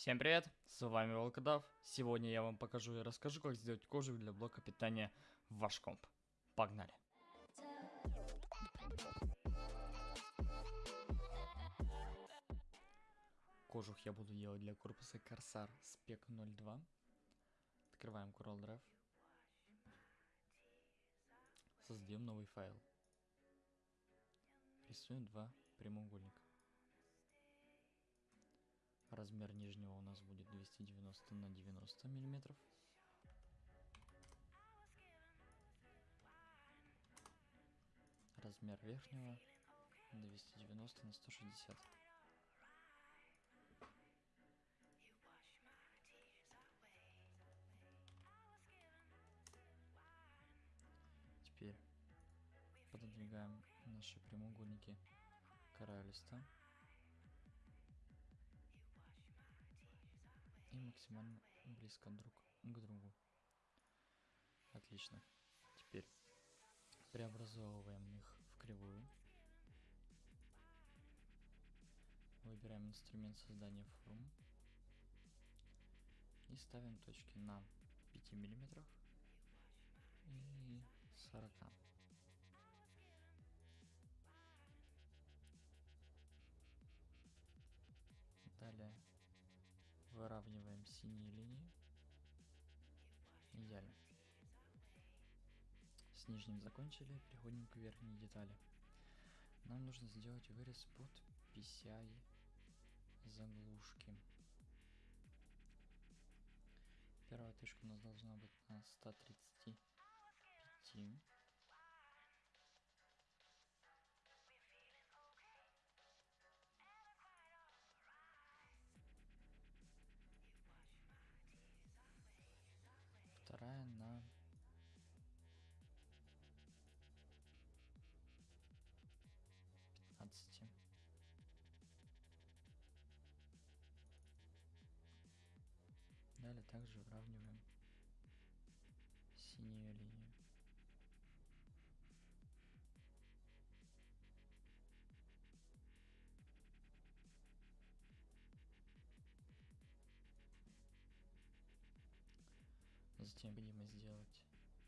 Всем привет, с вами Волкодав. Сегодня я вам покажу и расскажу, как сделать кожу для блока питания в ваш комп. Погнали! Кожух я буду делать для корпуса Corsair Spec 02. Открываем Coral Drive. Создаем новый файл. Рисуем два прямоугольника. Размер нижнего у нас будет 290 на 90 миллиметров. Размер верхнего 290 на 160. Теперь пододвигаем наши прямоугольники края листа. Максимально близко друг к другу. Отлично. Теперь преобразовываем их в кривую. Выбираем инструмент создания форм. И ставим точки на 5 миллиметрах и 40. Выравниваем синие линии. Идеально. С нижним закончили, переходим к верхней детали. Нам нужно сделать вырез под PCI заглушки. Первая точка у нас должна быть на 135 пятнадцати. Далее также выравниваем синюю линию. Затем необходимо сделать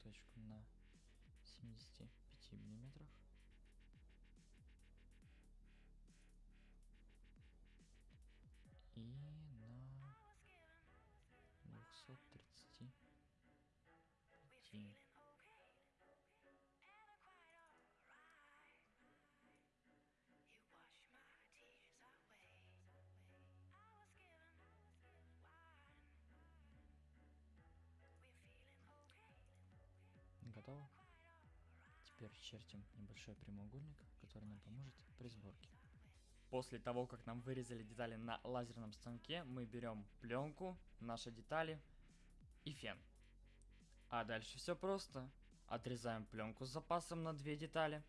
точку на 75 миллиметрах. Готово. Теперь чертим небольшой прямоугольник, который нам поможет при сборке. После того, как нам вырезали детали на лазерном станке, мы берем пленку, наши детали и фен. А дальше все просто. Отрезаем пленку с запасом на две детали.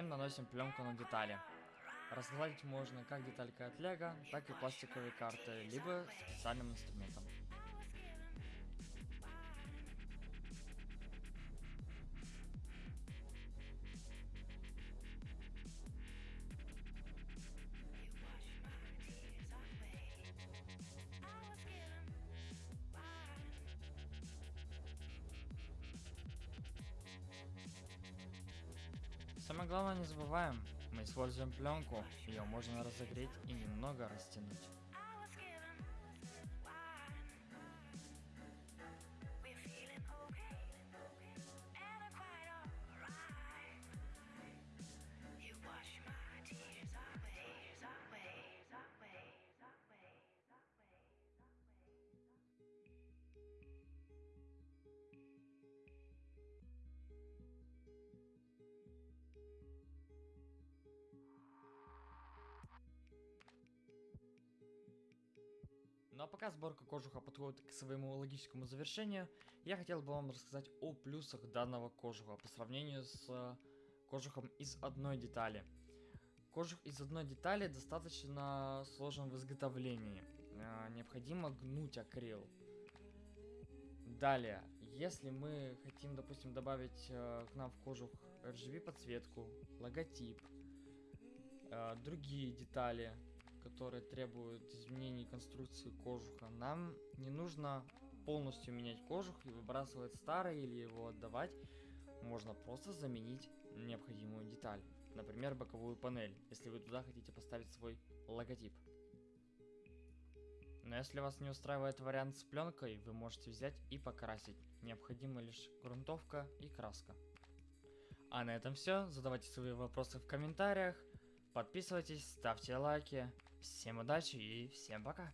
Затем наносим пленку на детали. Разгладить можно как деталька от лего, так и пластиковые карты, либо специальным инструментом. Самое главное не забываем, мы используем пленку, ее можно разогреть и немного растянуть. Ну а пока сборка кожуха подходит к своему логическому завершению, я хотел бы вам рассказать о плюсах данного кожуха по сравнению с э, кожухом из одной детали. Кожух из одной детали достаточно сложен в изготовлении. Э, необходимо гнуть акрил. Далее, если мы хотим, допустим, добавить э, к нам в кожух RGB подсветку, логотип, другие детали, которые требуют изменений конструкции кожуха, нам не нужно полностью менять кожух и выбрасывать старый или его отдавать. Можно просто заменить необходимую деталь. Например, боковую панель, если вы туда хотите поставить свой логотип. Но если вас не устраивает вариант с пленкой, вы можете взять и покрасить. Необходима лишь грунтовка и краска. А на этом все. Задавайте свои вопросы в комментариях. Подписывайтесь, ставьте лайки. Всем удачи и всем пока.